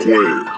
squared.